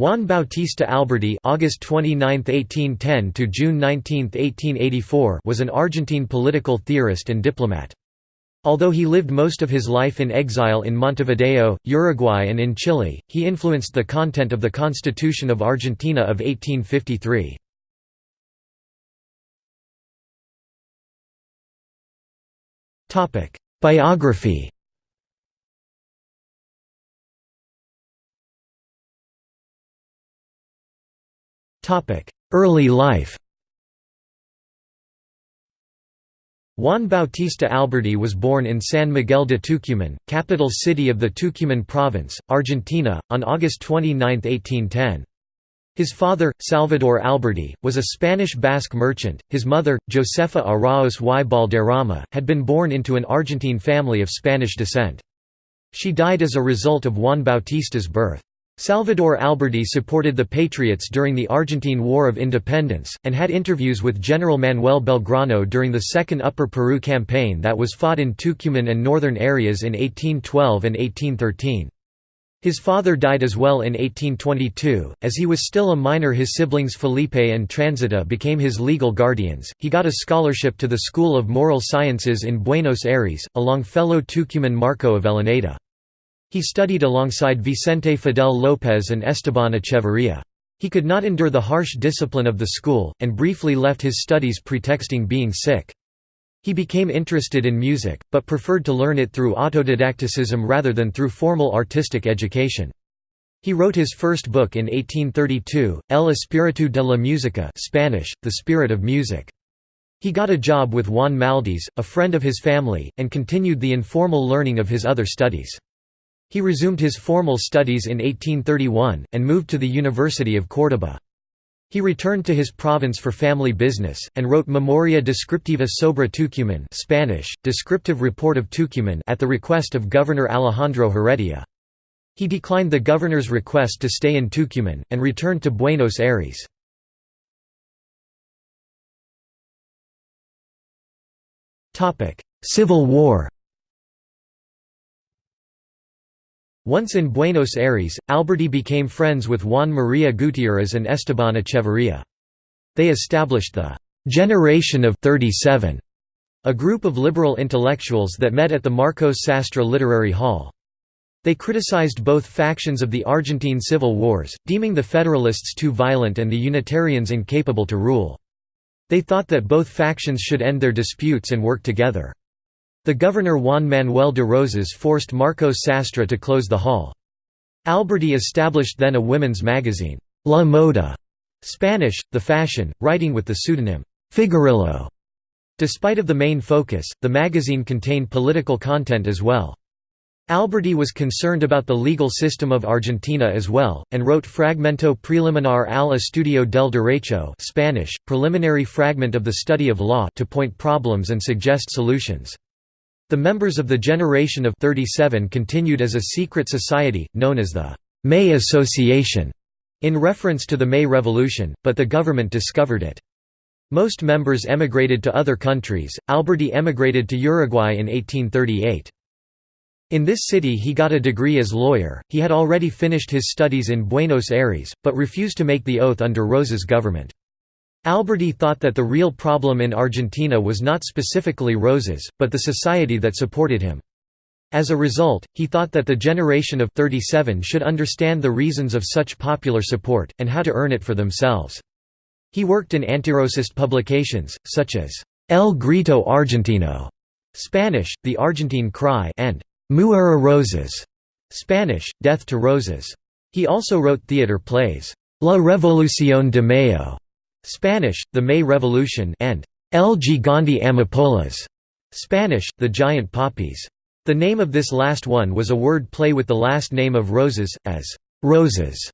Juan Bautista Alberdi August 29, 1810 to June 19, 1884 was an Argentine political theorist and diplomat. Although he lived most of his life in exile in Montevideo, Uruguay and in Chile, he influenced the content of the Constitution of Argentina of 1853. Biography Early life Juan Bautista Alberdi was born in San Miguel de Tucumán, capital city of the Tucumán province, Argentina, on August 29, 1810. His father, Salvador Alberdi, was a Spanish Basque merchant, his mother, Josefa Arauz y Balderrama, had been born into an Argentine family of Spanish descent. She died as a result of Juan Bautista's birth. Salvador Alberdi supported the Patriots during the Argentine War of Independence, and had interviews with General Manuel Belgrano during the Second Upper Peru Campaign that was fought in Tucumán and northern areas in 1812 and 1813. His father died as well in 1822. As he was still a minor, his siblings Felipe and Transita became his legal guardians. He got a scholarship to the School of Moral Sciences in Buenos Aires, along fellow Tucuman Marco Avellaneda. He studied alongside Vicente Fidel López and Esteban Echeverría. He could not endure the harsh discipline of the school, and briefly left his studies pretexting being sick. He became interested in music, but preferred to learn it through autodidacticism rather than through formal artistic education. He wrote his first book in 1832, El Espíritu de la Música Spanish, The Spirit of Music. He got a job with Juan Maldes, a friend of his family, and continued the informal learning of his other studies. He resumed his formal studies in 1831, and moved to the University of Córdoba. He returned to his province for family business, and wrote Memoria Descriptiva sobre Tucumán Spanish, Descriptive Report of Tucumán at the request of Governor Alejandro Heredia. He declined the governor's request to stay in Tucumán, and returned to Buenos Aires. Civil War Once in Buenos Aires, Alberdi became friends with Juan María Gutiérrez and Esteban Echeverría. They established the «Generation of 37», a group of liberal intellectuals that met at the Marcos Sastre Literary Hall. They criticized both factions of the Argentine civil wars, deeming the Federalists too violent and the Unitarians incapable to rule. They thought that both factions should end their disputes and work together. The governor Juan Manuel de Rosas forced Marcos Sastre to close the hall. Alberdi established then a women's magazine, La Moda, Spanish, the fashion, writing with the pseudonym, Figarillo. Despite of the main focus, the magazine contained political content as well. Alberdi was concerned about the legal system of Argentina as well, and wrote Fragmento Preliminar al Estudio del Derecho Spanish, preliminary fragment of the study of law to point problems and suggest solutions. The members of the Generation of 37 continued as a secret society, known as the May Association, in reference to the May Revolution, but the government discovered it. Most members emigrated to other countries, Alberdi emigrated to Uruguay in 1838. In this city he got a degree as lawyer, he had already finished his studies in Buenos Aires, but refused to make the oath under Rosas' government. Alberdi thought that the real problem in Argentina was not specifically Rosas, but the society that supported him. As a result, he thought that the generation of 37 should understand the reasons of such popular support, and how to earn it for themselves. He worked in antirosist publications, such as El Grito Argentino Spanish, The Argentine Cry and Muera Rosas Spanish, Death to Roses. He also wrote theater plays, La Revolución de Mayo Spanish, the May Revolution and El Gigante Amapolas, Spanish, the Giant Poppies. The name of this last one was a word play with the last name of Rosas, as Rosas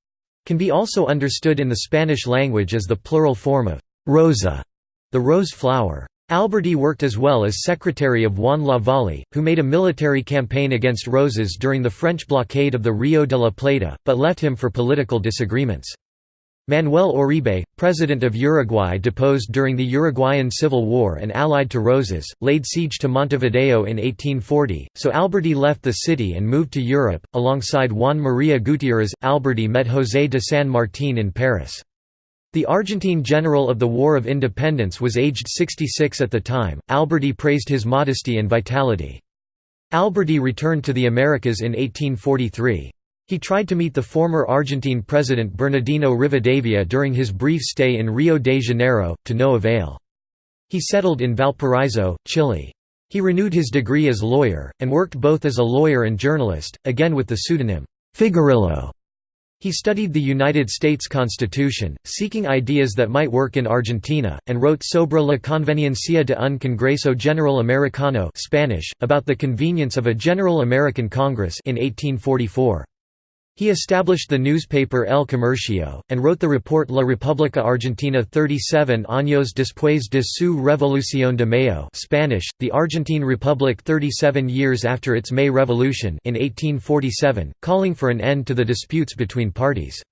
can be also understood in the Spanish language as the plural form of rosa, the rose flower. Alberdi worked as well as secretary of Juan Lavalle, who made a military campaign against Rosas during the French blockade of the Rio de la Plata, but left him for political disagreements. Manuel Oribe, president of Uruguay deposed during the Uruguayan Civil War and allied to Rosas, laid siege to Montevideo in 1840, so Alberdi left the city and moved to Europe. Alongside Juan María Gutiérrez, Alberdi met José de San Martín in Paris. The Argentine general of the War of Independence was aged 66 at the time. Alberdi praised his modesty and vitality. Alberdi returned to the Americas in 1843. He tried to meet the former Argentine president Bernardino Rivadavia during his brief stay in Rio de Janeiro, to no avail. He settled in Valparaiso, Chile. He renewed his degree as lawyer, and worked both as a lawyer and journalist, again with the pseudonym, Figarillo. He studied the United States Constitution, seeking ideas that might work in Argentina, and wrote Sobre la conveniencia de un Congreso General Americano Spanish, about the convenience of a General American Congress in 1844. He established the newspaper El Comercio, and wrote the report La República Argentina 37 años después de su Revolución de Mayo Spanish, The Argentine Republic 37 years after its May Revolution in 1847, calling for an end to the disputes between parties.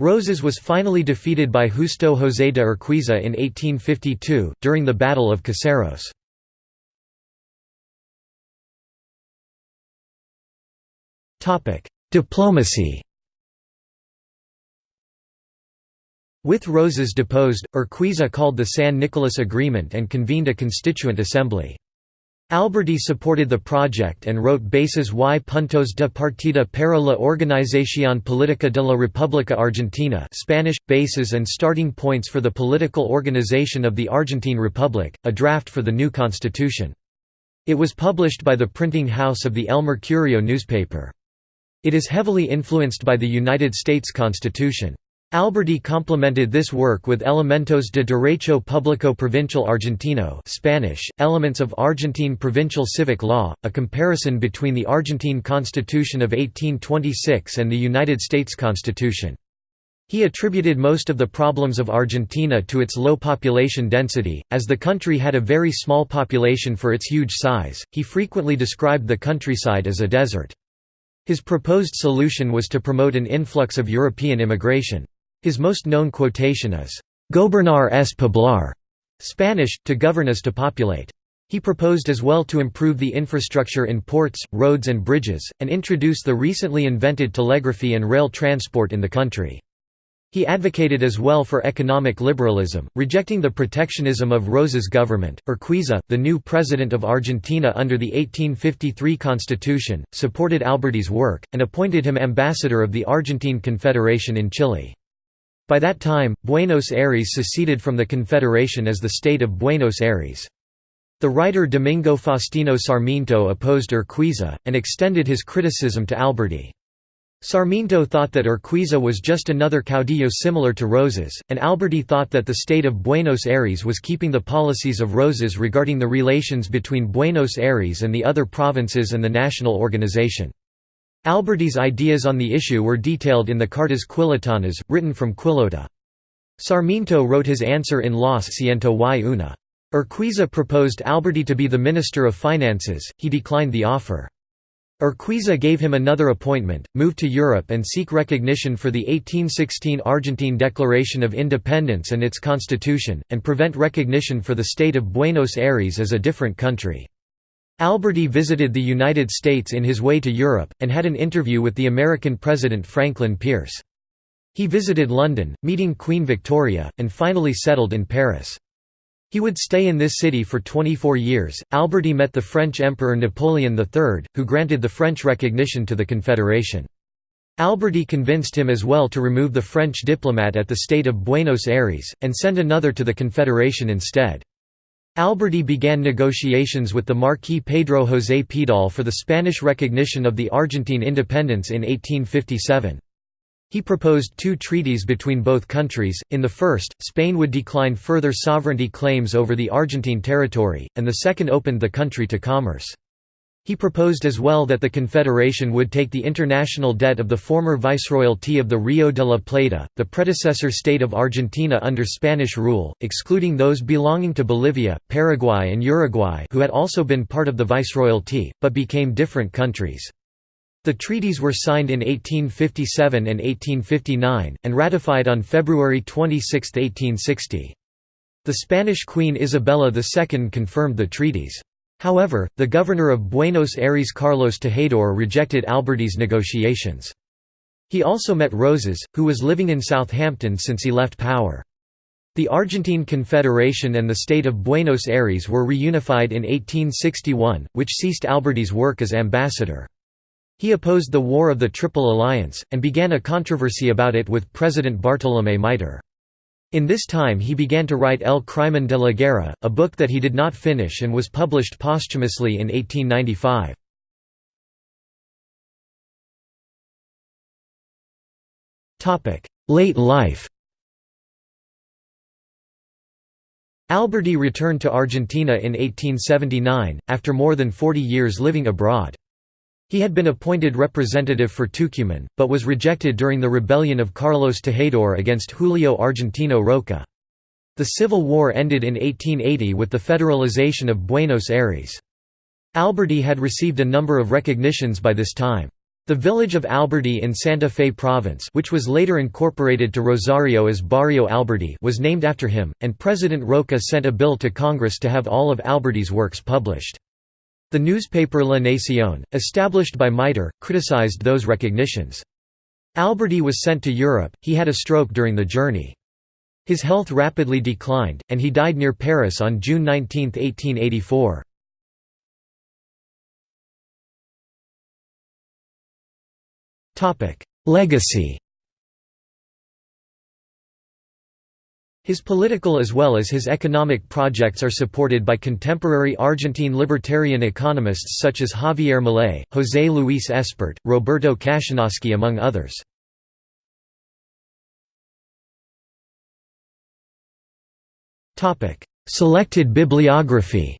Rosas was finally defeated by Justo José de Urquiza in 1852, during the Battle of Caseros. Diplomacy With Rosas deposed, Urquiza called the San Nicolas Agreement and convened a constituent assembly. Alberdi supported the project and wrote Bases y puntos de partida para la organización política de la República Argentina Spanish, Bases and Starting Points for the Political Organization of the Argentine Republic, a draft for the new constitution. It was published by the printing house of the El Mercurio newspaper. It is heavily influenced by the United States Constitution. Alberdi complemented this work with Elementos de Derecho Público Provincial Argentino Spanish, Elements of Argentine Provincial Civic Law, a comparison between the Argentine Constitution of 1826 and the United States Constitution. He attributed most of the problems of Argentina to its low population density, as the country had a very small population for its huge size, he frequently described the countryside as a desert. His proposed solution was to promote an influx of European immigration. His most known quotation is, "'Gobernar es poblar' Spanish, to govern is to populate. He proposed as well to improve the infrastructure in ports, roads and bridges, and introduce the recently invented telegraphy and rail transport in the country. He advocated as well for economic liberalism, rejecting the protectionism of Rosas' government. Urquiza, the new president of Argentina under the 1853 constitution, supported Alberdi's work, and appointed him ambassador of the Argentine Confederation in Chile. By that time, Buenos Aires seceded from the Confederation as the state of Buenos Aires. The writer Domingo Faustino Sarmiento opposed Urquiza, and extended his criticism to Alberdi. Sarmiento thought that Urquiza was just another caudillo similar to Rosas, and Alberdi thought that the state of Buenos Aires was keeping the policies of Rosas regarding the relations between Buenos Aires and the other provinces and the national organization. Alberdi's ideas on the issue were detailed in the Cartas Quillotanas, written from Quillota. Sarmiento wrote his answer in Los Ciento y una. Urquiza proposed Alberdi to be the Minister of Finances, he declined the offer. Urquiza gave him another appointment, move to Europe and seek recognition for the 1816 Argentine Declaration of Independence and its constitution, and prevent recognition for the state of Buenos Aires as a different country. Alberdi visited the United States in his way to Europe, and had an interview with the American President Franklin Pierce. He visited London, meeting Queen Victoria, and finally settled in Paris. He would stay in this city for 24 years. Alberdi met the French Emperor Napoleon III, who granted the French recognition to the Confederation. Alberdi convinced him as well to remove the French diplomat at the state of Buenos Aires, and send another to the Confederation instead. Alberdi began negotiations with the Marquis Pedro José Pidal for the Spanish recognition of the Argentine independence in 1857. He proposed two treaties between both countries, in the first, Spain would decline further sovereignty claims over the Argentine territory, and the second opened the country to commerce. He proposed as well that the Confederation would take the international debt of the former Viceroyalty of the Rio de la Plata, the predecessor state of Argentina under Spanish rule, excluding those belonging to Bolivia, Paraguay and Uruguay who had also been part of the Viceroyalty, but became different countries. The treaties were signed in 1857 and 1859, and ratified on February 26, 1860. The Spanish Queen Isabella II confirmed the treaties. However, the governor of Buenos Aires Carlos Tejedor rejected Alberdi's negotiations. He also met Rosas, who was living in Southampton since he left power. The Argentine Confederation and the state of Buenos Aires were reunified in 1861, which ceased Alberdi's work as ambassador. He opposed the War of the Triple Alliance, and began a controversy about it with President Bartolomé Mitre. In this time he began to write El Crimen de la Guerra, a book that he did not finish and was published posthumously in 1895. Late life Alberdi returned to Argentina in 1879, after more than 40 years living abroad. He had been appointed representative for Tucumán, but was rejected during the rebellion of Carlos Tejedor against Julio Argentino Roca. The Civil War ended in 1880 with the federalization of Buenos Aires. Alberdi had received a number of recognitions by this time. The village of Alberdi in Santa Fe province which was later incorporated to Rosario as Barrio Alberdi was named after him, and President Roca sent a bill to Congress to have all of Alberdi's works published. The newspaper La Nación, established by Mitre, criticized those recognitions. Alberdi was sent to Europe, he had a stroke during the journey. His health rapidly declined, and he died near Paris on June 19, 1884. Legacy His political as well as his economic projects are supported by contemporary Argentine libertarian economists such as Javier Milei, José Luis Espert, Roberto Cachanosky among others. Selected bibliography.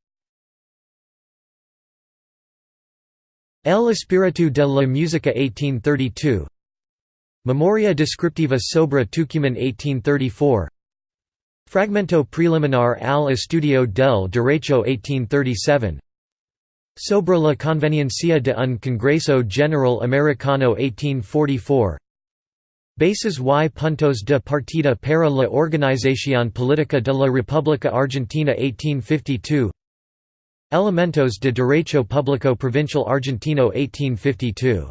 El Espíritu de la Música 1832 Memoria descriptiva sobre Tucumán 1834 Fragmento preliminar al estudio del derecho 1837 Sobre la conveniencia de un Congreso General Americano 1844 Bases y puntos de partida para la organización política de la República Argentina 1852 Elementos de Derecho Público Provincial Argentino 1852